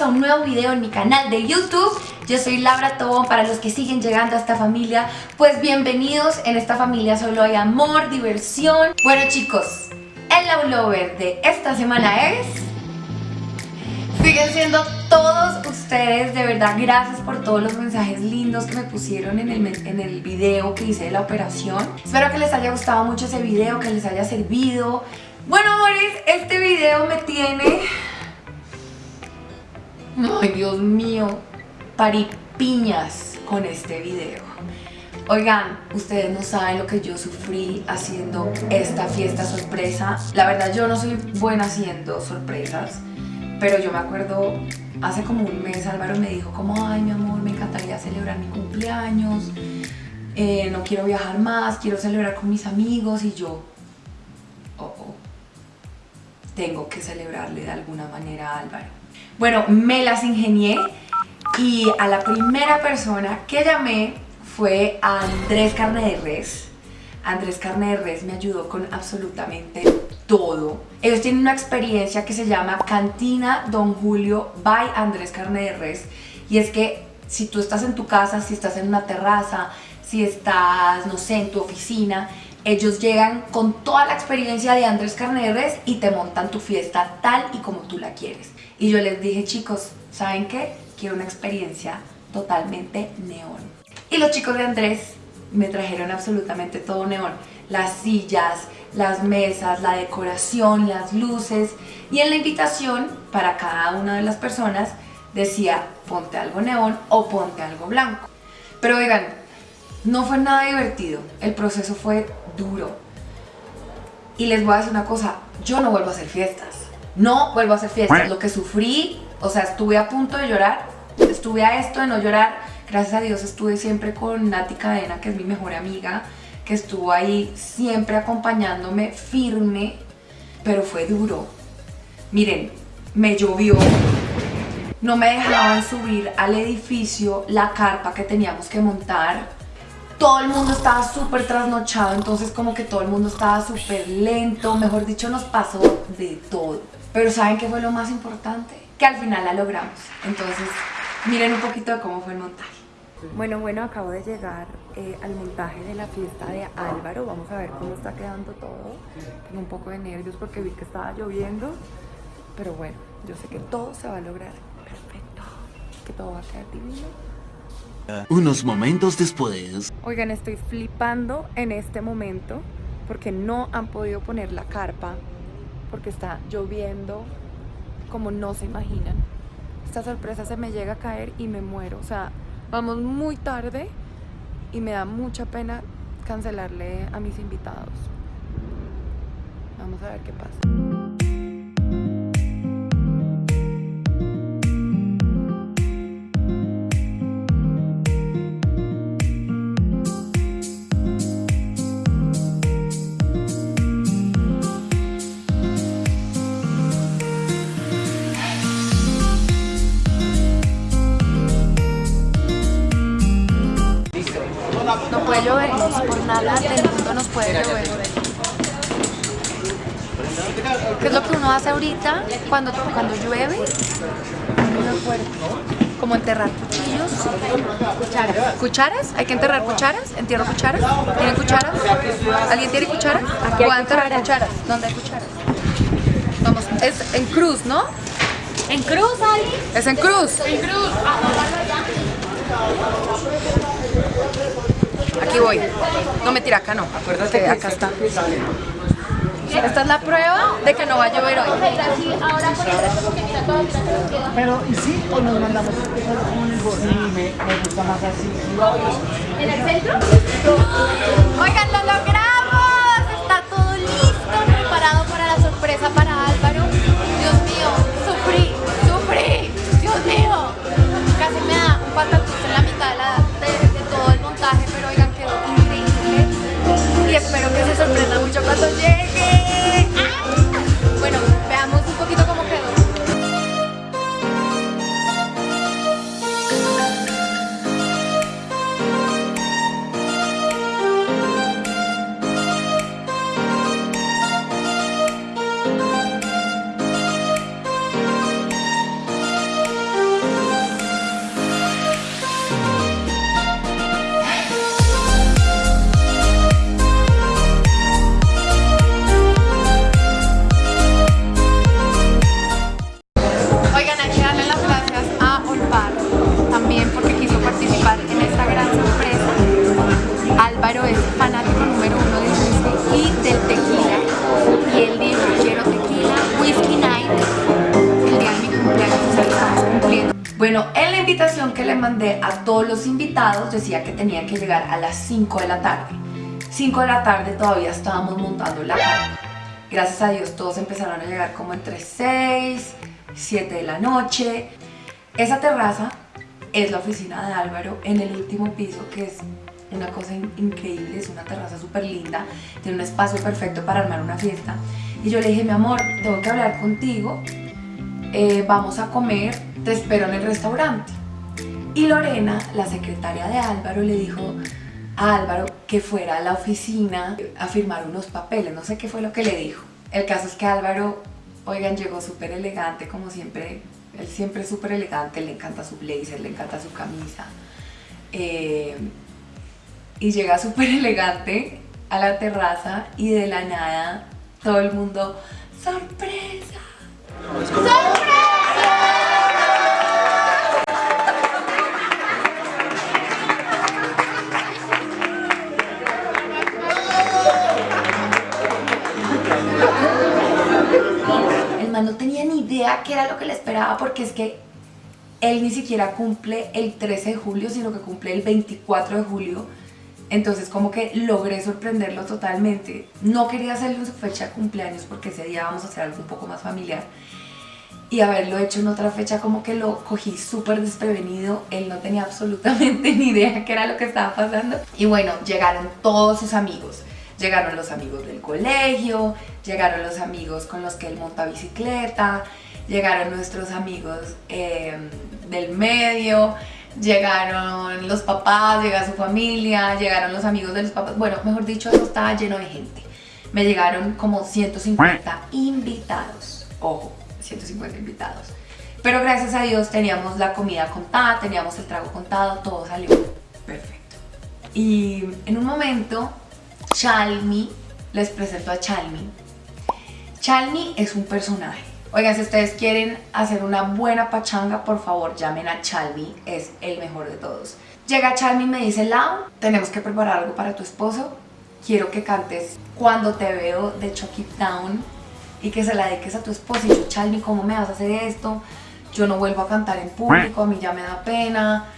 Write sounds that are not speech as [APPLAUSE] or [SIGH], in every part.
a un nuevo video en mi canal de YouTube. Yo soy Laura Tobón, para los que siguen llegando a esta familia Pues bienvenidos, en esta familia solo hay amor, diversión. Bueno chicos, el Love Lover de esta semana es... Siguen siendo todos ustedes, de verdad gracias por todos los mensajes lindos que me pusieron en el, en el video que hice de la operación. Espero que les haya gustado mucho ese video, que les haya servido. Bueno amores, este video me tiene Ay, Dios mío, paripiñas con este video. Oigan, ustedes no saben lo que yo sufrí haciendo esta fiesta sorpresa. La verdad, yo no soy buena haciendo sorpresas, pero yo me acuerdo, hace como un mes Álvaro me dijo como, ay mi amor, me encantaría celebrar mi cumpleaños, eh, no quiero viajar más, quiero celebrar con mis amigos y yo, oh, oh, tengo que celebrarle de alguna manera a Álvaro. Bueno, me las ingenié y a la primera persona que llamé fue a Andrés Carne de Res. Andrés Carne de Res me ayudó con absolutamente todo. Ellos tienen una experiencia que se llama Cantina Don Julio by Andrés Carne de Res y es que si tú estás en tu casa, si estás en una terraza, si estás, no sé, en tu oficina, ellos llegan con toda la experiencia de Andrés Carne de Res y te montan tu fiesta tal y como tú la quieres. Y yo les dije, chicos, ¿saben qué? Quiero una experiencia totalmente neón. Y los chicos de Andrés me trajeron absolutamente todo neón. Las sillas, las mesas, la decoración, las luces. Y en la invitación, para cada una de las personas, decía, ponte algo neón o ponte algo blanco. Pero oigan, no fue nada divertido. El proceso fue duro. Y les voy a decir una cosa, yo no vuelvo a hacer fiestas no vuelvo a hacer fiestas. Lo que sufrí, o sea, estuve a punto de llorar, estuve a esto de no llorar. Gracias a Dios estuve siempre con Nati Cadena, que es mi mejor amiga, que estuvo ahí siempre acompañándome firme, pero fue duro. Miren, me llovió, no me dejaban subir al edificio la carpa que teníamos que montar. Todo el mundo estaba súper trasnochado, entonces como que todo el mundo estaba súper lento, mejor dicho nos pasó de todo. Pero ¿saben qué fue lo más importante? Que al final la logramos. Entonces, miren un poquito de cómo fue el montaje. Bueno, bueno, acabo de llegar eh, al montaje de la fiesta de Álvaro. Vamos a ver cómo está quedando todo. Tengo un poco de nervios porque vi que estaba lloviendo. Pero bueno, yo sé que todo se va a lograr perfecto. Que todo va a quedar divino. Unos momentos después. Oigan, estoy flipando en este momento porque no han podido poner la carpa porque está lloviendo como no se imaginan. Esta sorpresa se me llega a caer y me muero. O sea, vamos muy tarde y me da mucha pena cancelarle a mis invitados. Vamos a ver qué pasa. Llover, por nada del mundo nos puede llover. ¿Qué es lo que uno hace ahorita cuando, cuando llueve? Como enterrar cuchillos. Cucharas. ¿Cucharas? ¿Hay que enterrar cucharas? ¿Entierro cucharas? ¿Tienen cucharas? ¿Alguien tiene cucharas? Aquí hay enterrar cucharas. ¿Dónde hay cucharas? Vamos, es en cruz, ¿no? ¿En cruz, Ali? Es en cruz. En cruz. Aquí voy. No me tira acá no. Acuérdate que acá está. Esta es la prueba de que no va a llover hoy. Pero, ¿y sí o nos mandamos Sí, me, me gusta más así. ¿En el centro? Los invitados decía que tenían que llegar a las 5 de la tarde. 5 de la tarde todavía estábamos montando la carpa. Gracias a Dios todos empezaron a llegar como entre 6, 7 de la noche. Esa terraza es la oficina de Álvaro en el último piso que es una cosa in- increíble, es una terraza súper linda, tiene un espacio perfecto para armar una fiesta. Y yo le dije, mi amor, tengo que hablar contigo, eh, vamos a comer, te espero en el restaurante. Y Lorena, la secretaria de Álvaro, le dijo a Álvaro que fuera a la oficina a firmar unos papeles, no sé qué fue lo que le dijo. El caso es que Álvaro, oigan, llegó súper elegante, como siempre, él siempre es súper elegante, le encanta su blazer, le encanta su camisa. Eh, y llega súper elegante a la terraza y de la nada todo el mundo, ¡sorpresa! El no tenía ni idea qué era lo que le esperaba porque es que él ni siquiera cumple el 13 de julio, sino que cumple el 24 de julio. Entonces como que logré sorprenderlo totalmente. No quería hacerlo en su fecha de cumpleaños porque ese día vamos a hacer algo un poco más familiar. Y haberlo hecho en otra fecha como que lo cogí súper desprevenido. Él no tenía absolutamente [LAUGHS] ni idea qué era lo que estaba pasando. Y bueno, llegaron todos sus amigos. Llegaron los amigos del colegio, llegaron los amigos con los que él monta bicicleta, llegaron nuestros amigos eh, del medio, llegaron los papás, llega su familia, llegaron los amigos de los papás. Bueno, mejor dicho, eso estaba lleno de gente. Me llegaron como 150 invitados. Ojo, 150 invitados. Pero gracias a Dios teníamos la comida contada, teníamos el trago contado, todo salió perfecto. Y en un momento, Chalmi, les presento a Chalmi. Chalmi es un personaje. Oigan, si ustedes quieren hacer una buena pachanga, por favor llamen a Chalmi, es el mejor de todos. Llega Chalmi y me dice, Lau, tenemos que preparar algo para tu esposo. Quiero que cantes Cuando te veo de Chuck It Down y que se la dediques a tu esposo. Y yo, Chalmi, ¿cómo me vas a hacer esto? Yo no vuelvo a cantar en público, a mí ya me da pena.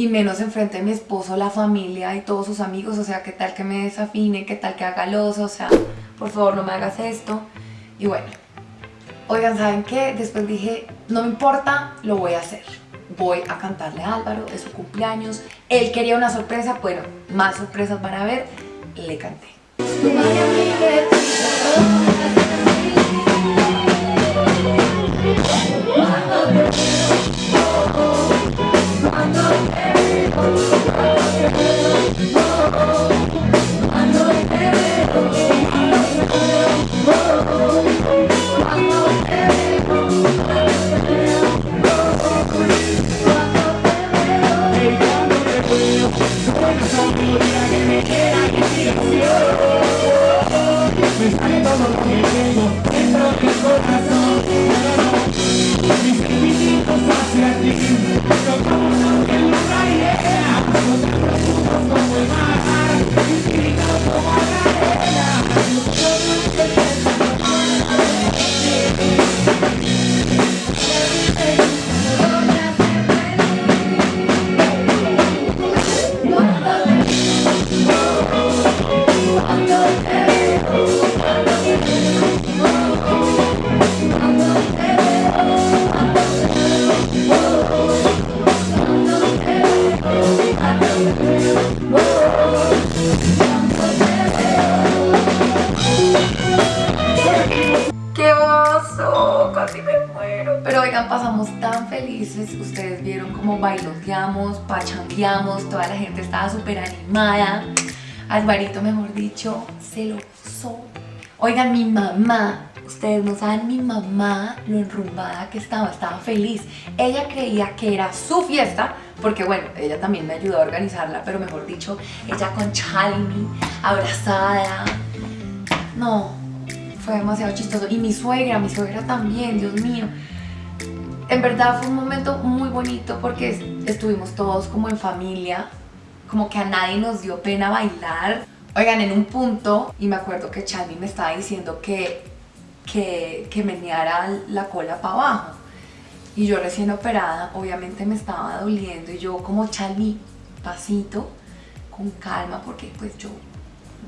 Y menos enfrente de mi esposo, la familia y todos sus amigos. O sea, ¿qué tal que me desafine? ¿Qué tal que haga loso? O sea, por favor, no me hagas esto. Y bueno, Oigan, ¿saben qué? Después dije, no me importa, lo voy a hacer. Voy a cantarle a Álvaro de su cumpleaños. Él quería una sorpresa, bueno, más sorpresas van a ver. Le canté. ¡Qué Pero oigan, pasamos tan felices. Ustedes vieron cómo bailoteamos, pachangueamos, toda la gente estaba súper animada. Alvarito, mejor dicho, se lo usó. Oigan, mi mamá, ustedes no saben mi mamá lo enrumbada que estaba, estaba feliz. Ella creía que era su fiesta, porque bueno, ella también me ayudó a organizarla, pero mejor dicho, ella con Chalmi, abrazada. No, fue demasiado chistoso. Y mi suegra, mi suegra también, Dios mío. En verdad fue un momento muy bonito porque es- estuvimos todos como en familia, como que a nadie nos dio pena bailar. Oigan, en un punto, y me acuerdo que Chalmi me estaba diciendo que, que, que meneara la cola para abajo. y yo recién operada, obviamente me estaba doliendo y yo como Charlie, pasito, con calma, porque pues yo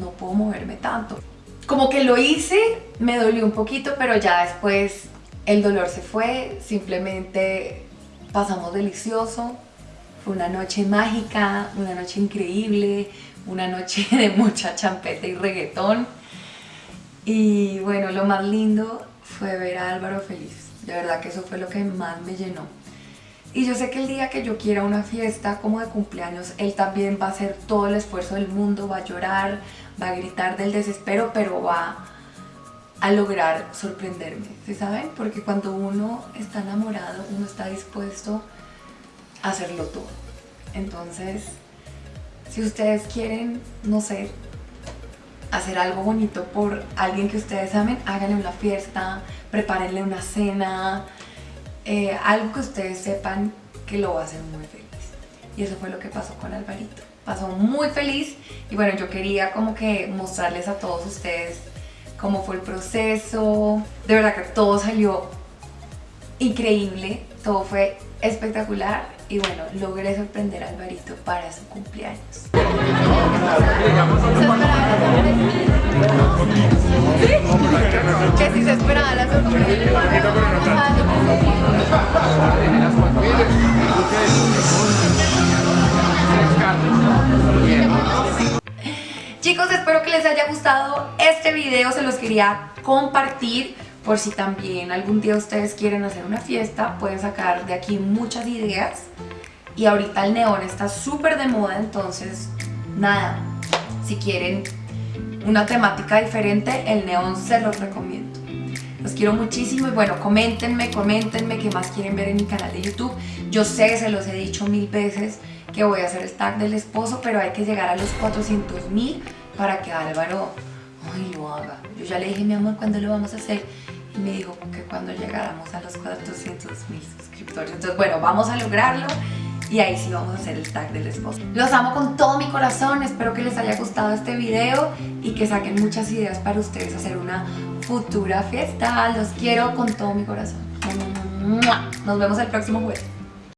no puedo moverme tanto. Como que lo hice, me dolió un poquito, pero ya después el dolor se fue, simplemente pasamos delicioso. Fue una noche mágica, una noche increíble, una noche [LAUGHS] de mucha champeta y reggaetón. Y bueno, lo más lindo fue ver a Álvaro feliz. De verdad que eso fue lo que más me llenó. Y yo sé que el día que yo quiera una fiesta como de cumpleaños, él también va a hacer todo el esfuerzo del mundo, va a llorar, va a gritar del desespero, pero va a lograr sorprenderme, ¿sí saben? Porque cuando uno está enamorado, uno está dispuesto a hacerlo todo. Entonces, si ustedes quieren, no sé, hacer algo bonito por alguien que ustedes amen, háganle una fiesta, prepárenle una cena, eh, algo que ustedes sepan que lo va a hacer muy feliz. Y eso fue lo que pasó con Alvarito. Pasó muy feliz y bueno, yo quería como que mostrarles a todos ustedes cómo fue el proceso. De verdad que todo salió increíble, todo fue espectacular y bueno, logré sorprender a Alvarito para su cumpleaños. Que si se esperaba la Chicos, espero que les haya gustado este video, se los quería compartir por si también algún día ustedes quieren hacer una fiesta, pueden sacar de aquí muchas ideas y ahorita el neón está súper de moda, entonces nada, si quieren una temática diferente, el neón se los recomiendo. Los quiero muchísimo y bueno, coméntenme, coméntenme qué más quieren ver en mi canal de YouTube. Yo sé, se los he dicho mil veces que voy a hacer el tag del esposo, pero hay que llegar a los 400 mil para que Álvaro ay, lo haga. Yo ya le dije, mi amor, ¿cuándo lo vamos a hacer? Y me dijo que cuando llegáramos a los 400 mil suscriptores. Entonces, bueno, vamos a lograrlo y ahí sí vamos a hacer el tag del esposo. Los amo con todo mi corazón, espero que les haya gustado este video y que saquen muchas ideas para ustedes hacer una futura fiesta. Los quiero con todo mi corazón. Nos vemos el próximo jueves.